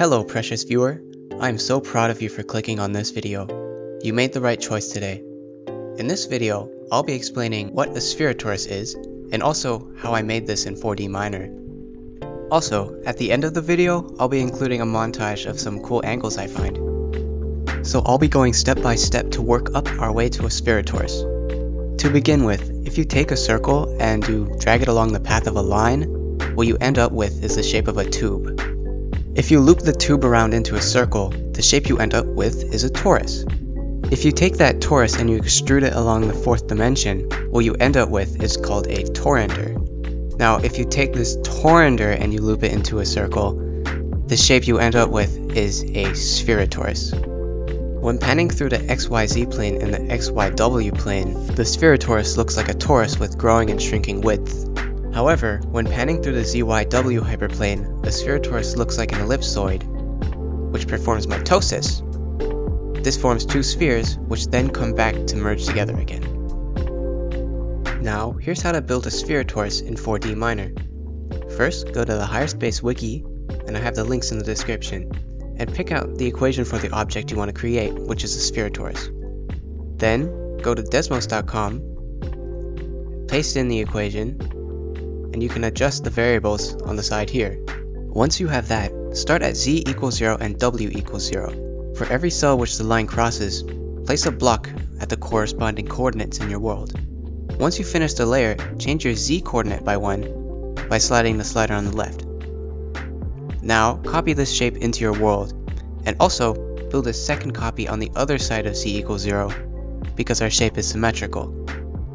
Hello precious viewer, I am so proud of you for clicking on this video. You made the right choice today. In this video, I'll be explaining what a spherotorus is, and also how I made this in 4D Miner. Also, at the end of the video, I'll be including a montage of some cool angles I find. So I'll be going step by step to work up our way to a spherotorus. To begin with, if you take a circle and you drag it along the path of a line, what you end up with is the shape of a tube. If you loop the tube around into a circle, the shape you end up with is a torus. If you take that torus and you extrude it along the fourth dimension, what you end up with is called a toroidal. Now, if you take this toroidal and you loop it into a circle, the shape you end up with is a spherotorus. When panning through the XYZ plane and the XYW plane, the spherotorus looks like a torus with growing and shrinking width. However, when panning through the ZYW hyperplane, the spherotorus looks like an ellipsoid, which performs mitosis. This forms two spheres, which then come back to merge together again. Now, here's how to build a spherotorus in 4D Miner. First, go to the Higher Space wiki, and I have the links in the description, and pick out the equation for the object you want to create, which is a spherotorus. Then, go to desmos.com, paste in the equation, and you can adjust the variables on the side here. Once you have that, start at z equals 0 and w equals 0. For every cell which the line crosses, place a block at the corresponding coordinates in your world. Once you finish the layer, change your z coordinate by 1 by sliding the slider on the left. Now, copy this shape into your world, and also build a second copy on the other side of z equals 0, because our shape is symmetrical.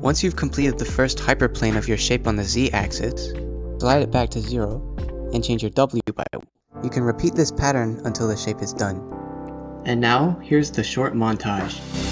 Once you've completed the first hyperplane of your shape on the z-axis, slide it back to 0, and change your w by 1. You can repeat this pattern until the shape is done. And now, here's the short montage.